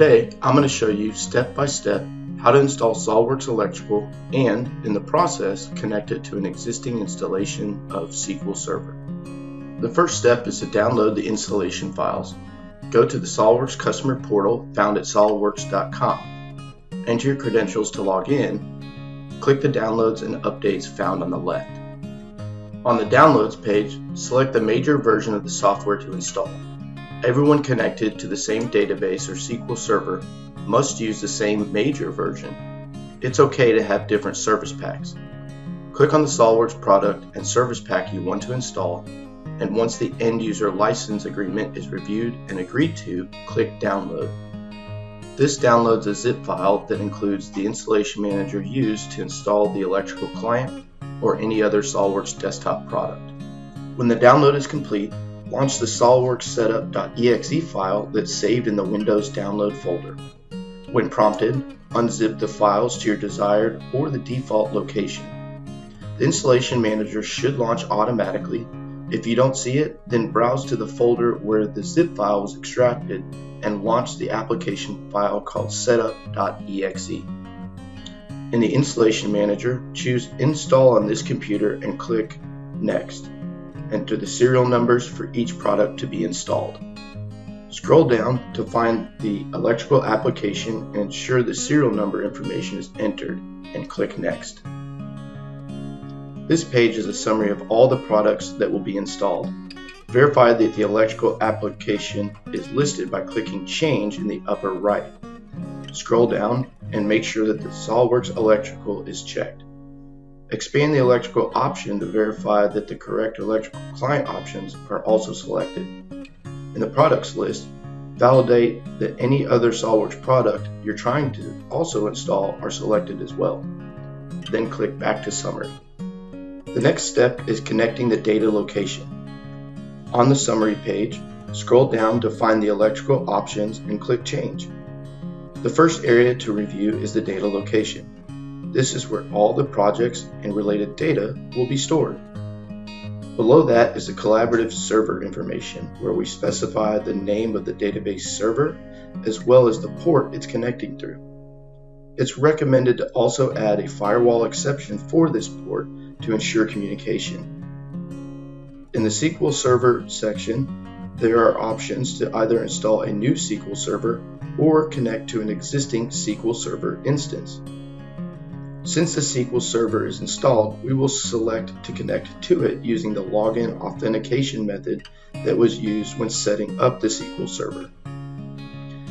Today, I'm going to show you step by step how to install SOLIDWORKS Electrical and, in the process, connect it to an existing installation of SQL Server. The first step is to download the installation files. Go to the SOLIDWORKS customer portal found at solidworks.com. Enter your credentials to log in. Click the downloads and updates found on the left. On the downloads page, select the major version of the software to install. Everyone connected to the same database or SQL Server must use the same major version. It's okay to have different service packs. Click on the SOLIDWORKS product and service pack you want to install, and once the end user license agreement is reviewed and agreed to, click Download. This downloads a zip file that includes the installation manager used to install the electrical client or any other SOLIDWORKS desktop product. When the download is complete, launch the SOLIDWORKS setup.exe file that's saved in the Windows download folder. When prompted, unzip the files to your desired or the default location. The installation manager should launch automatically. If you don't see it, then browse to the folder where the zip file was extracted and launch the application file called setup.exe. In the installation manager, choose install on this computer and click next. Enter the serial numbers for each product to be installed. Scroll down to find the electrical application and ensure the serial number information is entered and click Next. This page is a summary of all the products that will be installed. Verify that the electrical application is listed by clicking Change in the upper right. Scroll down and make sure that the SOLIDWORKS Electrical is checked. Expand the electrical option to verify that the correct electrical client options are also selected in the products list, validate that any other SOLIDWORKS product you're trying to also install are selected as well. Then click back to summary. The next step is connecting the data location. On the summary page, scroll down to find the electrical options and click change. The first area to review is the data location. This is where all the projects and related data will be stored. Below that is the collaborative server information where we specify the name of the database server as well as the port it's connecting through. It's recommended to also add a firewall exception for this port to ensure communication. In the SQL Server section, there are options to either install a new SQL Server or connect to an existing SQL Server instance. Since the SQL Server is installed, we will select to connect to it using the login authentication method that was used when setting up the SQL Server.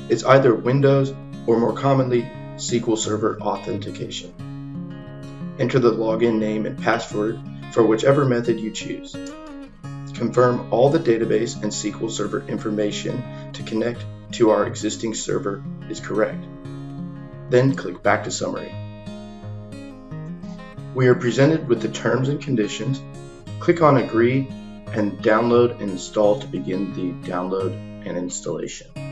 It's either Windows or more commonly SQL Server authentication. Enter the login name and password for whichever method you choose. Confirm all the database and SQL Server information to connect to our existing server is correct. Then click back to summary. We are presented with the terms and conditions. Click on agree and download and install to begin the download and installation.